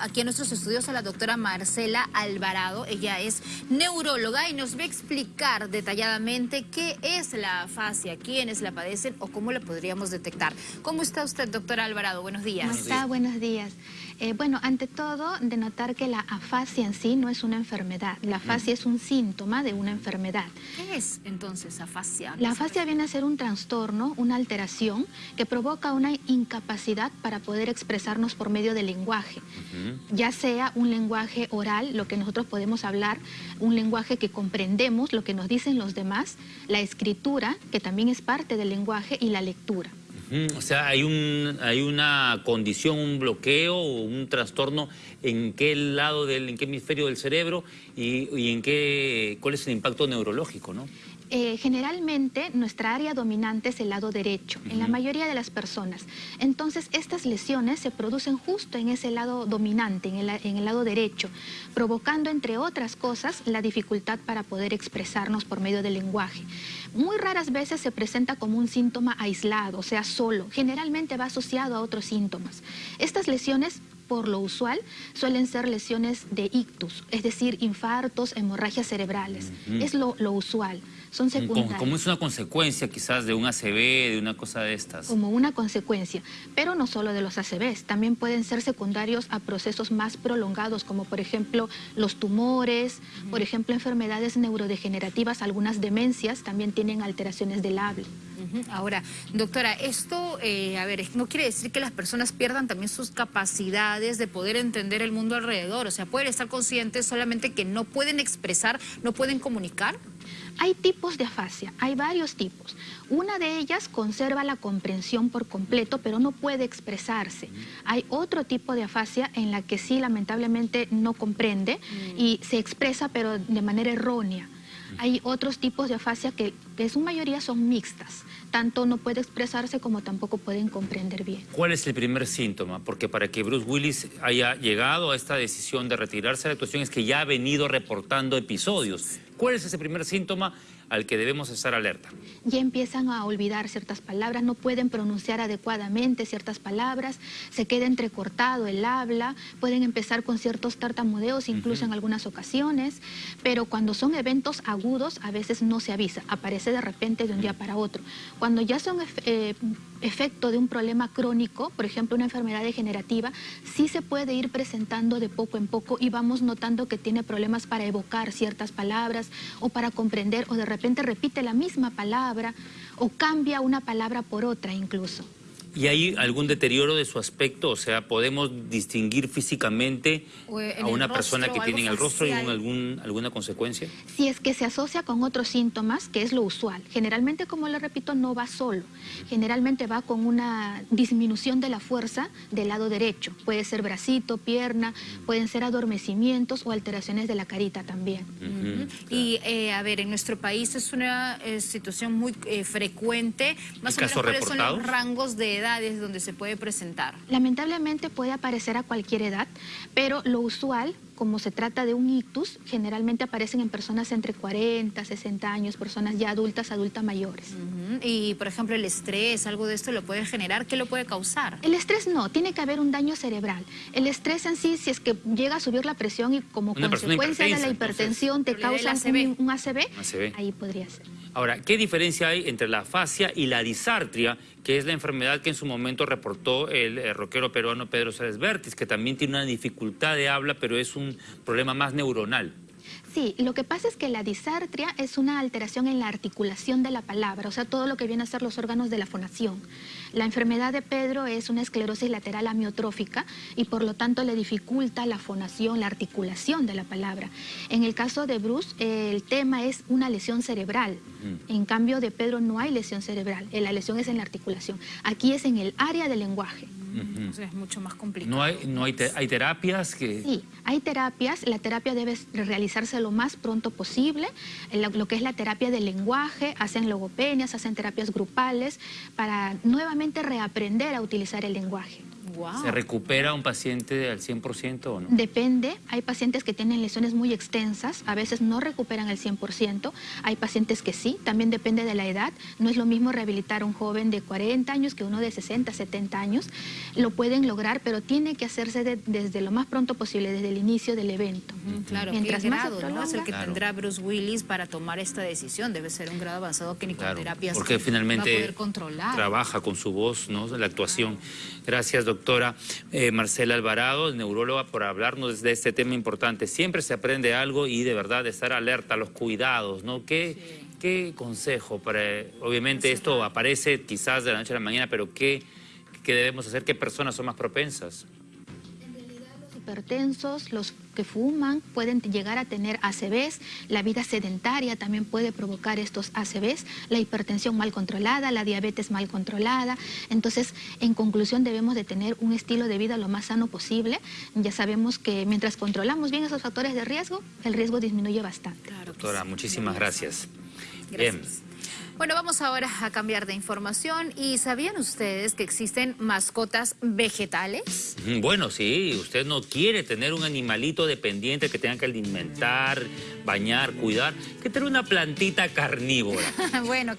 Aquí en nuestros estudios a la doctora Marcela Alvarado, ella es neuróloga y nos va a explicar detalladamente qué es la afasia, quiénes la padecen o cómo la podríamos detectar. ¿Cómo está usted, doctora Alvarado? Buenos días. ¿Cómo está? Buenos días. Eh, bueno, ante todo, de notar que la afasia en sí no es una enfermedad. La afasia es un síntoma de una enfermedad. ¿Qué es entonces afasia? La afasia viene a ser un trastorno, una alteración que provoca una incapacidad para poder expresarnos por medio del lenguaje. Ya sea un lenguaje oral, lo que nosotros podemos hablar, un lenguaje que comprendemos, lo que nos dicen los demás, la escritura, que también es parte del lenguaje, y la lectura. O sea, hay, un, hay una condición, un bloqueo o un trastorno en qué lado del, en qué hemisferio del cerebro y, en qué, cuál es el impacto neurológico, ¿no? Eh, generalmente nuestra área dominante es el lado derecho, en la mayoría de las personas. Entonces estas lesiones se producen justo en ese lado dominante, en el, en el lado derecho, provocando entre otras cosas la dificultad para poder expresarnos por medio del lenguaje. Muy raras veces se presenta como un síntoma aislado, o sea, solo. Generalmente va asociado a otros síntomas. Estas lesiones por lo usual, suelen ser lesiones de ictus, es decir, infartos, hemorragias cerebrales. Es lo, usual, son secundarias. Como, es una consecuencia quizás de un ACV, de una cosa de estas. Como una consecuencia, pero no solo de los ACVs, también pueden ser secundarios a procesos más prolongados, como por ejemplo los tumores, por ejemplo enfermedades neurodegenerativas, algunas demencias también tienen alteraciones del habla. Ahora, doctora, esto, eh, a ver, no quiere decir que las personas pierdan también sus capacidades de poder entender el mundo alrededor. O sea, pueden estar conscientes solamente que no pueden expresar, no pueden comunicar. Hay tipos de afasia, hay varios tipos. Una de ellas conserva la comprensión por completo, pero no puede expresarse. Hay otro tipo de afasia en la que sí, lamentablemente, no comprende mm. y se expresa, pero de manera errónea. Hay otros tipos de afasia que, en su mayoría son mixtas. Tanto no puede expresarse como tampoco pueden comprender bien. ¿Cuál es el primer síntoma? Porque para que Bruce Willis haya llegado a esta decisión de retirarse de la actuación es que ya ha venido reportando episodios. ¿Cuál es ese primer síntoma al que debemos estar alerta? Ya empiezan a olvidar ciertas palabras, no pueden pronunciar adecuadamente ciertas palabras, se queda entrecortado el habla, pueden empezar con ciertos tartamudeos incluso en algunas ocasiones, pero cuando son eventos agudos a veces no se avisa, aparece de repente de un día para otro. Cuando ya son eh, efecto de un problema crónico, por ejemplo una enfermedad degenerativa, sí se puede ir presentando de poco en poco y vamos notando que tiene problemas para evocar ciertas palabras, o para comprender o de repente repite la misma palabra o cambia una palabra por otra incluso. ¿Y hay algún deterioro de su aspecto? O sea, ¿podemos distinguir físicamente a una persona que tiene en el rostro y algún, alguna consecuencia? Si es que se asocia con otros síntomas, que es lo usual. Generalmente, como le repito, no va solo. Generalmente va con una disminución de la fuerza del lado derecho. Puede ser bracito, pierna, pueden ser adormecimientos o alteraciones de la carita también. Y, eh, a ver, en nuestro país es una eh, situación muy eh, frecuente. Más o menos, ¿cuáles son los rangos de edades donde se puede presentar? Lamentablemente puede aparecer a cualquier edad, pero lo usual como se trata de un ictus, generalmente aparecen en personas entre 40, 60 años, personas ya adultas, adultas mayores. Y, por ejemplo, el estrés, algo de esto lo puede generar, ¿qué lo puede causar? El estrés no, tiene que haber un daño cerebral. El estrés en sí, si es que llega a subir la presión y como consecuencia de la hipertensión te causa un, ACV, ahí podría ser. Ahora, ¿qué diferencia hay entre la fascia y la disartria, que es la enfermedad que en su momento reportó el, el rockero peruano Pedro Sárez Vértiz, que también tiene una dificultad de habla, pero es un problema más neuronal. Sí, lo que pasa es que la disartria es una alteración en la articulación de la palabra, o sea, todo lo que viene a ser los órganos de la fonación. La enfermedad de Pedro es una esclerosis lateral amiotrófica y por lo tanto le dificulta la fonación, la articulación de la palabra. En el caso de Bruce, el tema es una lesión cerebral. Mm. En cambio de Pedro no hay lesión cerebral, la lesión es en la articulación. Aquí es en el área del lenguaje. Entonces es mucho más complicado. ¿No hay, no hay, hay terapias que...? Sí, hay terapias. La terapia debe realizarse lo más pronto posible. Lo que es la terapia del lenguaje, hacen logopenias, hacen terapias grupales para nuevamente reaprender a utilizar el lenguaje. Wow. ¿Se recupera un paciente al 100% o no? Depende, hay pacientes que tienen lesiones muy extensas, a veces no recuperan el 100%, hay pacientes que sí, también depende de la edad, no es lo mismo rehabilitar a un joven de 40 años que uno de 60, 70 años, lo pueden lograr, pero tiene que hacerse de- desde lo más pronto posible, desde el inicio del evento. Mm, Claro, Mientras ¿qué más grado ¿no? es el prolonga- que Claro. tendrá Bruce Willis para tomar esta decisión? Debe ser un grado avanzado que ni con terapias porque va a finalmente poder controlar. trabaja con su voz, ¿no? La actuación. Gracias, doctora eh, Marcela Alvarado, neuróloga, por hablarnos de este tema importante. Siempre se aprende algo y de verdad estar alerta los cuidados, ¿no? ¿Qué, qué consejo para, obviamente esto aparece quizás de la noche a la mañana, pero qué, qué debemos hacer? ¿Qué personas son más propensas? Los hipertensos, los que fuman, pueden llegar a tener ACVs, la vida sedentaria también puede provocar estos ACVs, la hipertensión mal controlada, la diabetes mal controlada. Entonces, en conclusión, debemos de tener un estilo de vida lo más sano posible. Ya sabemos que mientras controlamos bien esos factores de riesgo, el riesgo disminuye bastante. Claro Doctora, sí. muchísimas gracias. Gracias. Bien. Bueno, vamos ahora a cambiar de información. ¿Y sabían ustedes que existen mascotas vegetales? Bueno, sí, usted no quiere tener un animalito dependiente que tenga que alimentar, bañar, cuidar, que tener una plantita carnívora. bueno,